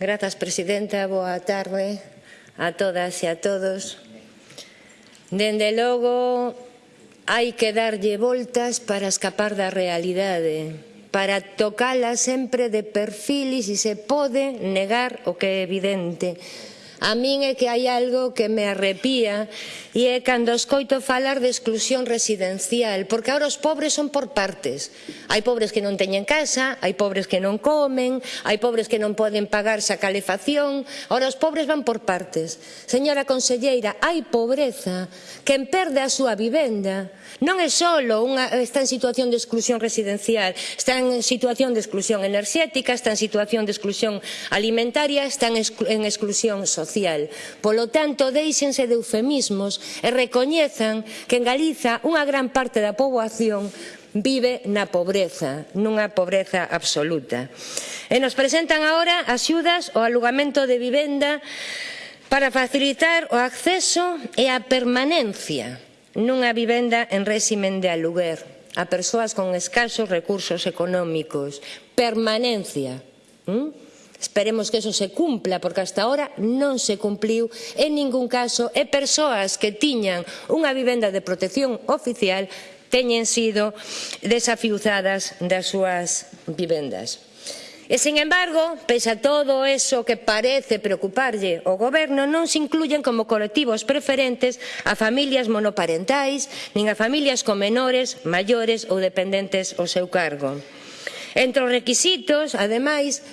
Grazas, Presidenta. Boa tarde a todas e a todos. Dende logo, hai que darlle voltas para escapar da realidade, para tocala sempre de perfil e se pode negar o que é evidente. A min é que hai algo que me arrepía e é cando escoito falar de exclusión residencial, porque agora os pobres son por partes. Hai pobres que non teñen casa, hai pobres que non comen, hai pobres que non poden pagarse a calefacción, agora os pobres van por partes. Señora conselleira, hai pobreza, quen perde a súa vivenda non é só unha, está en situación de exclusión residencial, está en situación de exclusión enerxética, está en situación de exclusión alimentaria, está en exclusión social social. Polo tanto, deixense de eufemismos e recoñezan que en Galiza unha gran parte da poboación vive na pobreza, nunha pobreza absoluta. E nos presentan agora axudas ao alugamento de vivenda para facilitar o acceso e a permanencia nunha vivenda en réximen de aluguer a persoas con escasos recursos económicos. Permanencia. ¿Mm? Esperemos que eso se cumpla, porque hasta ahora non se cumpliu en ningún caso e persoas que tiñan unha vivenda de protección oficial teñen sido desafiuzadas das súas vivendas. E, sin embargo, pese a todo eso que parece preocuparlle o goberno, non se incluyen como colectivos preferentes a familias monoparentais, nin a familias con menores, maiores ou dependentes ao seu cargo. Entre os requisitos, ademais,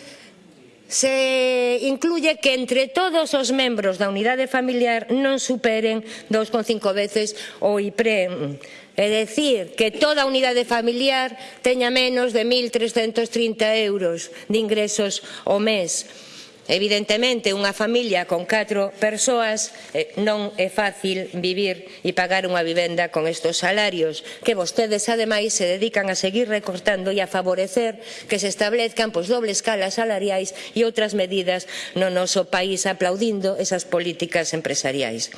se incluye que entre todos os membros da unidade familiar non superen 2,5 veces o IPREM. É dicir, que toda unidade familiar teña menos de 1.330 euros de ingresos o mes. Evidentemente, unha familia con catro persoas eh, non é fácil vivir e pagar unha vivenda con estos salarios, que vostedes, ademais, se dedican a seguir recortando e a favorecer que se establezcan pois, dobles escalas salariais e outras medidas no noso país aplaudindo esas políticas empresariais.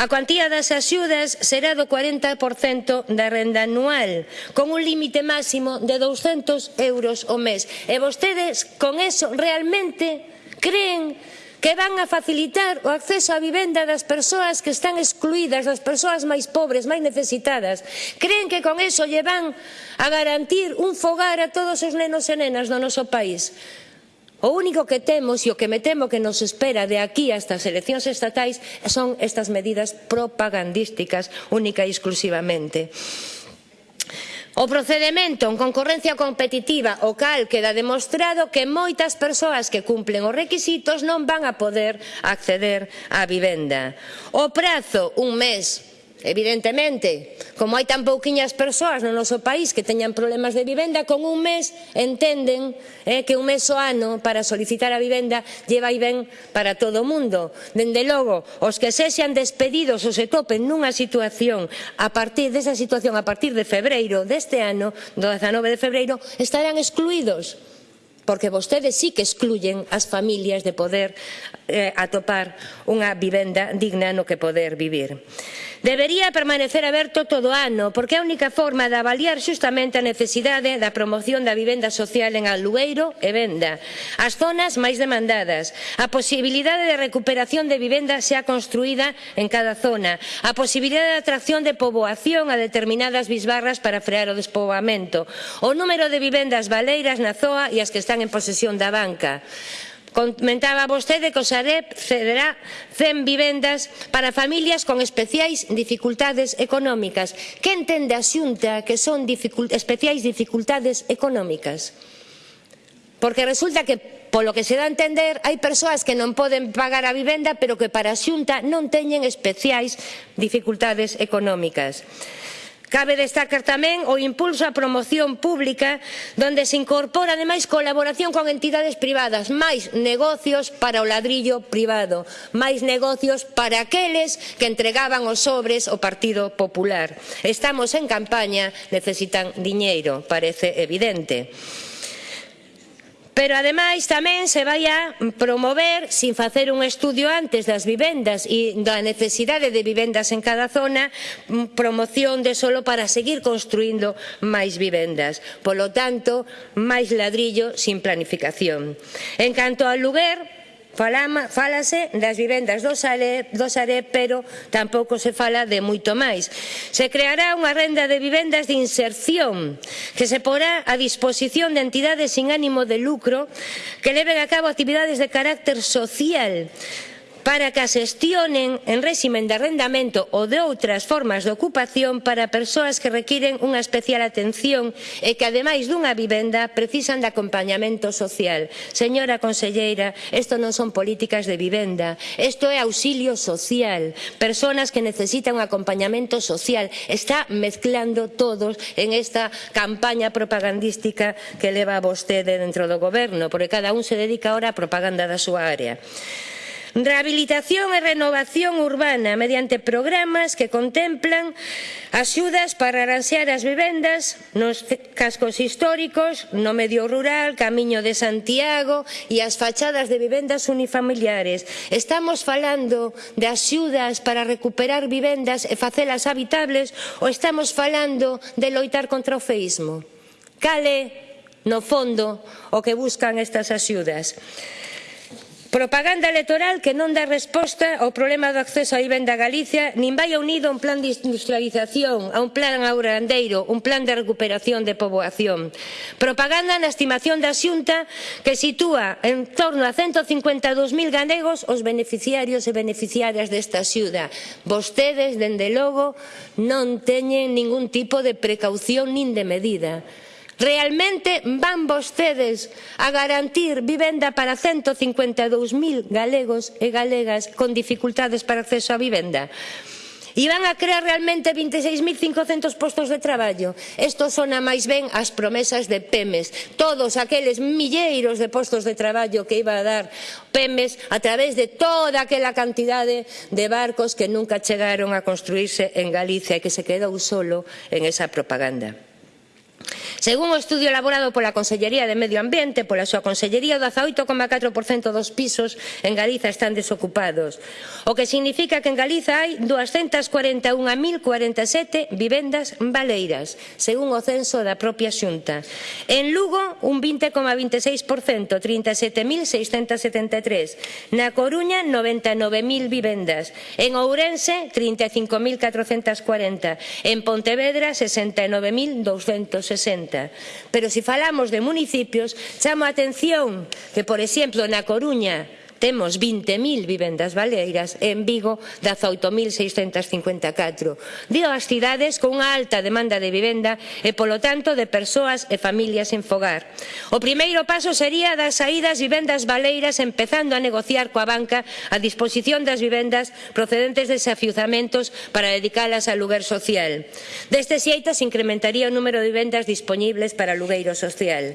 A cuantía das axudas será do 40% da renda anual, con un límite máximo de 200 euros o mes. E vostedes, con eso, realmente Creen que van a facilitar o acceso á vivenda das persoas que están excluídas, das persoas máis pobres, máis necesitadas. Creen que con eso lle van a garantir un fogar a todos os nenos e nenas do noso país. O único que temos e o que me temo que nos espera de aquí hasta as eleccións estatais son estas medidas propagandísticas única e exclusivamente. O procedimento en concorrencia competitiva, o cal queda demostrado que moitas persoas que cumplen os requisitos non van a poder acceder á vivenda. O prazo, un mes Evidentemente, como hai tan pouquiñas persoas no noso país que teñan problemas de vivenda, con un mes entenden eh, que un mes o ano para solicitar a vivenda lleva e ben para todo o mundo. Dende logo, os que se sean despedidos ou se topen nunha situación a partir desa situación a partir de febreiro deste ano, do 19 de febreiro, estarán excluídos porque vostedes sí que excluyen as familias de poder eh, atopar unha vivenda digna no que poder vivir. Debería permanecer aberto todo o ano, porque é a única forma de avaliar xustamente a necesidade da promoción da vivenda social en alugueiro e Venda, as zonas máis demandadas, a posibilidade de recuperación de vivenda xa construída en cada zona, a posibilidade de atracción de poboación a determinadas bisbarras para frear o despoboamento, o número de vivendas baleiras na zoa e as que están están en posesión da banca. Comentaba vostede que o Sareb cederá 100 vivendas para familias con especiais dificultades económicas. Que entende a xunta que son dificult especiais dificultades económicas? Porque resulta que, polo que se dá a entender, hai persoas que non poden pagar a vivenda, pero que para a xunta non teñen especiais dificultades económicas. Cabe destacar tamén o impulso á promoción pública donde se incorpora ademais colaboración con entidades privadas, máis negocios para o ladrillo privado, máis negocios para aqueles que entregaban os sobres ao Partido Popular. Estamos en campaña, necesitan diñeiro, parece evidente. Pero ademais tamén se vai a promover, sin facer un estudio antes das vivendas e da necesidade de vivendas en cada zona, promoción de solo para seguir construindo máis vivendas. Polo tanto, máis ladrillo sin planificación. En canto ao lugar, Falama, falase das vivendas do Sare, do Sare pero tampouco se fala de moito máis. Se creará unha renda de vivendas de inserción que se porá a disposición de entidades sin ánimo de lucro que leven a cabo actividades de carácter social para que as gestionen en réximen de arrendamento ou de outras formas de ocupación para persoas que requiren unha especial atención e que ademais dunha vivenda precisan de acompañamento social. Señora conselleira, isto non son políticas de vivenda, isto é auxilio social, persoas que necesitan un acompañamento social. Está mezclando todos en esta campaña propagandística que leva vostede dentro do goberno, porque cada un se dedica ahora á propaganda da súa área. Rehabilitación e renovación urbana mediante programas que contemplan axudas para arranxar as vivendas nos cascos históricos, no medio rural, Camiño de Santiago e as fachadas de vivendas unifamiliares. Estamos falando de axudas para recuperar vivendas e facelas habitables ou estamos falando de loitar contra o feísmo? Cale, no fondo, o que buscan estas axudas. Propaganda electoral que non dá resposta ao problema do acceso á vivenda a Galicia, nin vai unido a un plan de industrialización, a un plan aurandeiro, un plan de recuperación de poboación. Propaganda na estimación da Xunta que sitúa en torno a 152.000 galegos os beneficiarios e beneficiarias desta axuda. Vostedes, dende logo, non teñen ningún tipo de precaución nin de medida. Realmente van vostedes a garantir vivenda para 152.000 galegos e galegas con dificultades para acceso á vivenda? E van a crear realmente 26.500 postos de traballo. Isto son a máis ben as promesas de PEMES. Todos aqueles milleiros de postos de traballo que iba a dar PEMES a través de toda aquela cantidade de barcos que nunca chegaron a construirse en Galicia e que se quedou solo en esa propaganda. Según o estudio elaborado pola Consellería de Medio Ambiente, pola súa Consellería, o 18,4% dos pisos en Galiza están desocupados, o que significa que en Galiza hai 241.047 vivendas baleiras, según o censo da propia Xunta. En Lugo, un 20,26%, 37.673. Na Coruña, 99.000 vivendas. En Ourense, 35.440. En Pontevedra, 69.260 correcta. Pero se falamos de municipios, chamo a atención que, por exemplo, na Coruña, Temos 20.000 vivendas baleiras e en Vigo 18.654. Dio as cidades con unha alta demanda de vivenda e, polo tanto, de persoas e familias en fogar. O primeiro paso sería das saídas vivendas baleiras empezando a negociar coa banca a disposición das vivendas procedentes de desafiuzamentos para dedicalas a lugar social. Deste xeito se incrementaría o número de vivendas disponibles para alugueiro social.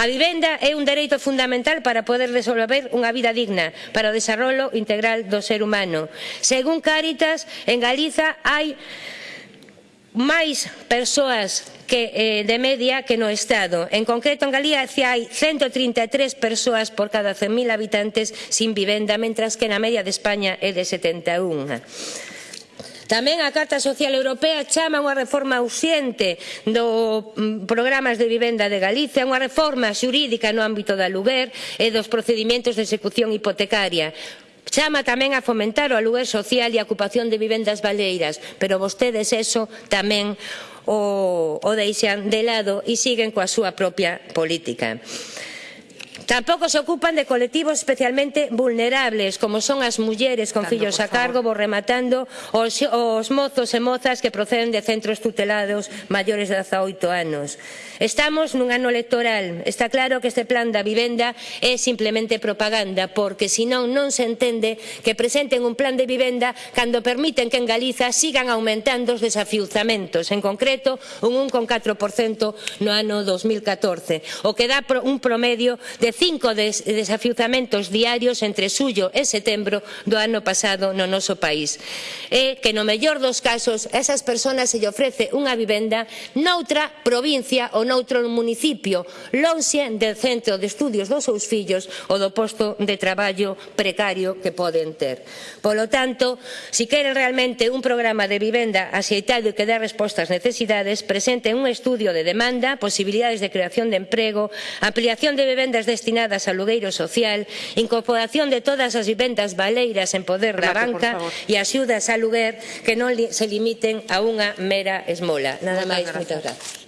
A vivenda é un dereito fundamental para poder desenvolver unha vida digna para o desarrollo integral do ser humano. Según Cáritas, en Galiza hai máis persoas que eh, de media que no Estado. En concreto, en Galicia hai 133 persoas por cada 100.000 habitantes sin vivenda, mentras que na media de España é de 71. Tamén a Carta Social Europea chama unha reforma ausente do mm, programas de vivenda de Galicia, unha reforma xurídica no ámbito do aluguer e dos procedimentos de execución hipotecaria. Chama tamén a fomentar o aluguer social e a ocupación de vivendas baleiras, pero vostedes eso tamén o, o deixan de lado e siguen coa súa propia política. Tampouco se ocupan de colectivos especialmente vulnerables, como son as mulleres con fillos a cargo, vou rematando, os, os mozos e mozas que proceden de centros tutelados maiores de 18 anos. Estamos nun ano electoral. Está claro que este plan da vivenda é simplemente propaganda, porque senón non se entende que presenten un plan de vivenda cando permiten que en Galiza sigan aumentando os desafiuzamentos, en concreto un 1,4% no ano 2014, o que dá un promedio de cinco des desafiuzamentos diarios entre xullo e setembro do ano pasado no noso país. E que no mellor dos casos a esas persoas se lle ofrece unha vivenda noutra provincia ou noutro municipio, lonxe del centro de estudios dos seus fillos ou do posto de traballo precario que poden ter. Polo tanto, si queren realmente un programa de vivenda axeitado e que dé resposta ás necesidades, presenten un estudio de demanda, posibilidades de creación de emprego, ampliación de vivendas deste destinadas ao lugueiro social, incorporación de todas as vivendas baleiras en poder da banca e axudas a luguer que non se limiten a unha mera esmola. Nada máis, moitas grazas.